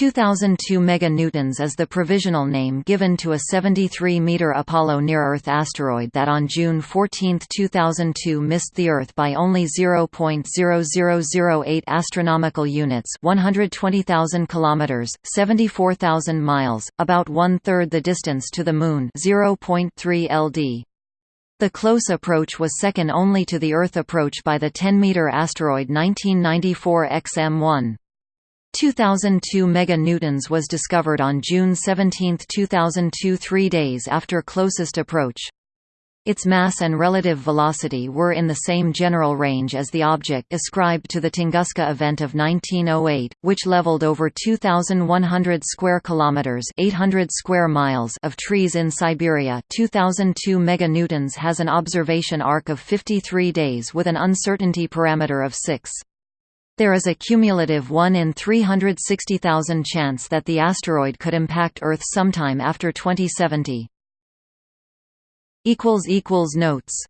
2002 meganewtons is the provisional name given to a 73-meter Apollo near-Earth asteroid that on June 14, 2002 missed the Earth by only 0.0008 astronomical units, 120,000 kilometers, 74,000 miles, about one-third the distance to the Moon, 0.3 ld. The close approach was second only to the Earth approach by the 10-meter asteroid 1994 XM1. 2002 meganewtons was discovered on June 17, 2002 three days after closest approach. Its mass and relative velocity were in the same general range as the object ascribed to the Tunguska event of 1908, which leveled over 2100 square kilometers, 800 square miles of trees in Siberia. 2002 meganewtons has an observation arc of 53 days with an uncertainty parameter of 6. There is a cumulative 1 in 360,000 chance that the asteroid could impact Earth sometime after 2070. Notes